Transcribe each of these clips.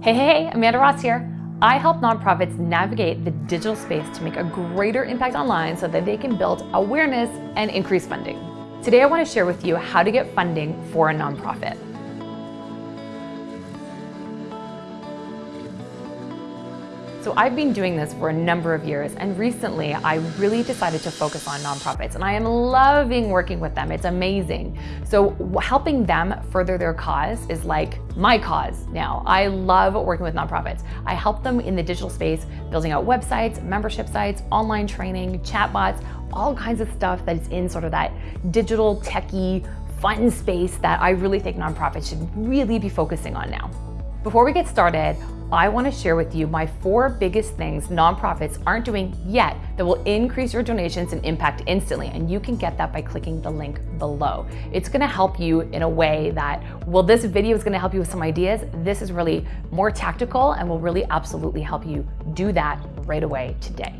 Hey, hey, Amanda Ross here. I help nonprofits navigate the digital space to make a greater impact online so that they can build awareness and increase funding. Today, I want to share with you how to get funding for a nonprofit. So I've been doing this for a number of years and recently I really decided to focus on nonprofits and I am loving working with them. It's amazing. So helping them further their cause is like my cause now. I love working with nonprofits. I help them in the digital space, building out websites, membership sites, online training, chatbots, all kinds of stuff that is in sort of that digital techie fun space that I really think nonprofits should really be focusing on now. Before we get started, I want to share with you my four biggest things nonprofits aren't doing yet that will increase your donations and impact instantly. And you can get that by clicking the link below. It's going to help you in a way that, well, this video is going to help you with some ideas. This is really more tactical and will really absolutely help you do that right away today.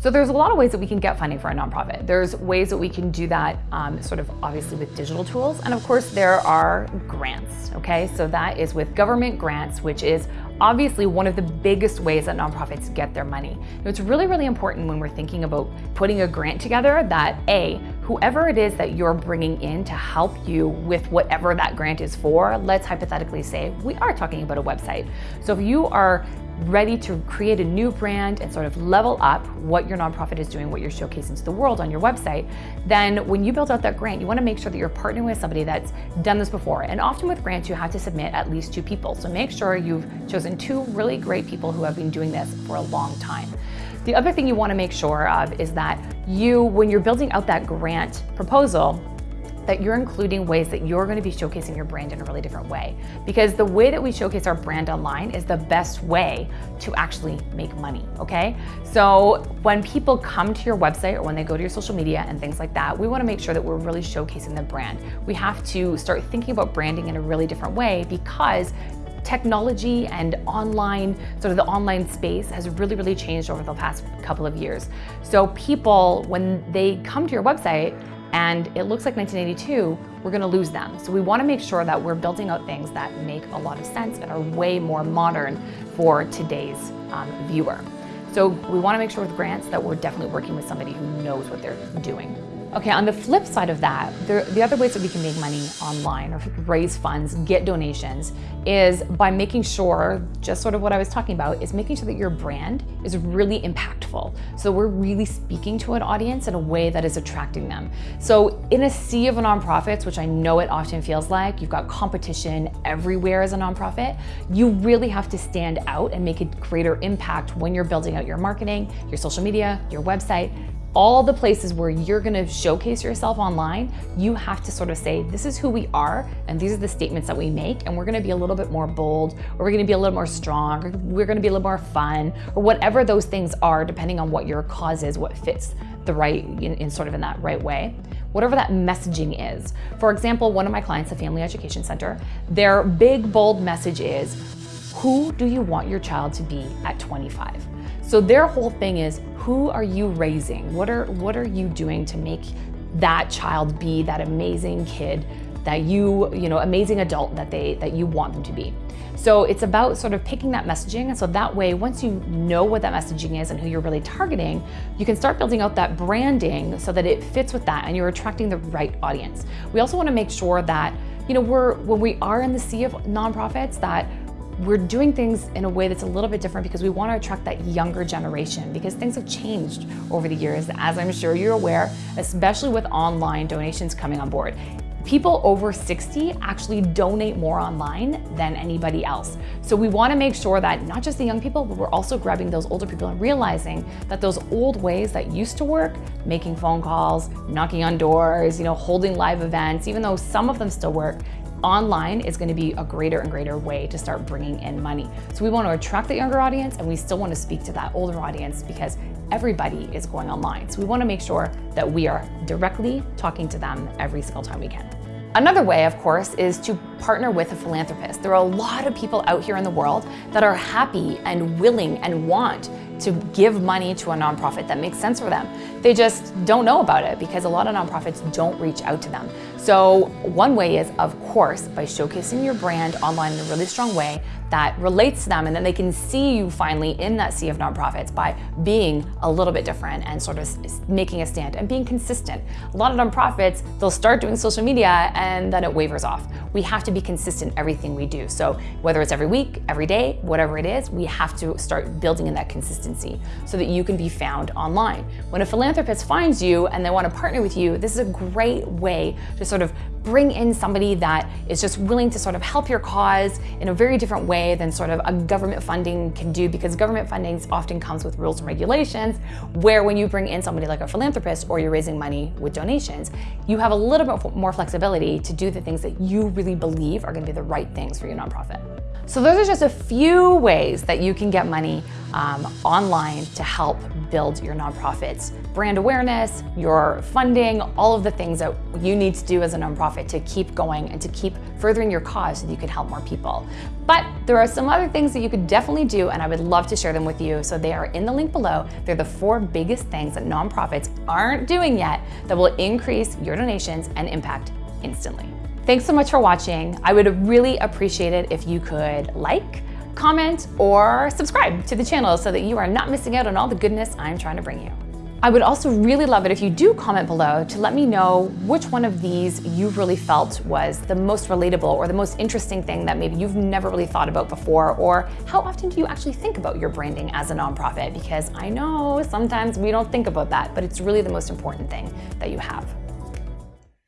So there's a lot of ways that we can get funding for a nonprofit. There's ways that we can do that um, sort of obviously with digital tools. And of course there are grants, okay? So that is with government grants, which is obviously one of the biggest ways that nonprofits get their money. it's really, really important when we're thinking about putting a grant together that A, whoever it is that you're bringing in to help you with whatever that grant is for, let's hypothetically say we are talking about a website. So if you are ready to create a new brand and sort of level up what your nonprofit is doing, what you're showcasing to the world on your website, then when you build out that grant, you wanna make sure that you're partnering with somebody that's done this before. And often with grants, you have to submit at least two people. So make sure you've chosen two really great people who have been doing this for a long time. The other thing you wanna make sure of is that you, when you're building out that grant proposal, that you're including ways that you're going to be showcasing your brand in a really different way. Because the way that we showcase our brand online is the best way to actually make money, okay? So when people come to your website or when they go to your social media and things like that, we wanna make sure that we're really showcasing the brand. We have to start thinking about branding in a really different way because technology and online, sort of the online space has really, really changed over the past couple of years. So people, when they come to your website, and it looks like 1982, we're gonna lose them. So we wanna make sure that we're building out things that make a lot of sense and are way more modern for today's um, viewer. So we wanna make sure with grants that we're definitely working with somebody who knows what they're doing. Okay, on the flip side of that, the other ways that we can make money online or raise funds, get donations, is by making sure, just sort of what I was talking about, is making sure that your brand is really impactful. So we're really speaking to an audience in a way that is attracting them. So in a sea of nonprofits, which I know it often feels like, you've got competition everywhere as a nonprofit, you really have to stand out and make a greater impact when you're building out your marketing, your social media, your website, all the places where you're gonna showcase yourself online, you have to sort of say, this is who we are, and these are the statements that we make, and we're gonna be a little bit more bold, or we're gonna be a little more strong, or we're gonna be a little more fun, or whatever those things are, depending on what your cause is, what fits the right, in, in sort of in that right way whatever that messaging is. For example, one of my clients, a family education center, their big bold message is, who do you want your child to be at 25? So their whole thing is, who are you raising? What are, what are you doing to make that child be that amazing kid that you, you know, amazing adult that they, that you want them to be. So it's about sort of picking that messaging. And so that way, once you know what that messaging is and who you're really targeting, you can start building out that branding so that it fits with that and you're attracting the right audience. We also want to make sure that, you know, we're, when we are in the sea of nonprofits, that we're doing things in a way that's a little bit different because we want to attract that younger generation because things have changed over the years, as I'm sure you're aware, especially with online donations coming on board. People over 60 actually donate more online than anybody else. So we wanna make sure that not just the young people, but we're also grabbing those older people and realizing that those old ways that used to work, making phone calls, knocking on doors, you know, holding live events, even though some of them still work, online is gonna be a greater and greater way to start bringing in money. So we wanna attract the younger audience and we still wanna speak to that older audience because everybody is going online. So we wanna make sure that we are directly talking to them every single time we can. Another way, of course, is to partner with a philanthropist. There are a lot of people out here in the world that are happy and willing and want to give money to a nonprofit that makes sense for them. They just don't know about it because a lot of nonprofits don't reach out to them. So one way is, of course, by showcasing your brand online in a really strong way that relates to them and then they can see you finally in that sea of nonprofits by being a little bit different and sort of making a stand and being consistent. A lot of nonprofits, they'll start doing social media and then it wavers off. We have to be consistent everything we do. So whether it's every week, every day, whatever it is, we have to start building in that consistency so that you can be found online. When a philanthropist finds you and they want to partner with you, this is a great way to sort of bring in somebody that is just willing to sort of help your cause in a very different way than sort of a government funding can do because government funding often comes with rules and regulations where when you bring in somebody like a philanthropist or you're raising money with donations, you have a little bit more flexibility to do the things that you really believe are gonna be the right things for your nonprofit. So those are just a few ways that you can get money um, online to help build your nonprofit's brand awareness, your funding, all of the things that you need to do as a nonprofit to keep going and to keep furthering your cause so that you can help more people. But there are some other things that you could definitely do and I would love to share them with you. So they are in the link below. They're the four biggest things that nonprofits aren't doing yet that will increase your donations and impact instantly. Thanks so much for watching. I would really appreciate it if you could like, comment, or subscribe to the channel so that you are not missing out on all the goodness I'm trying to bring you. I would also really love it if you do comment below to let me know which one of these you really felt was the most relatable or the most interesting thing that maybe you've never really thought about before, or how often do you actually think about your branding as a nonprofit? Because I know sometimes we don't think about that, but it's really the most important thing that you have.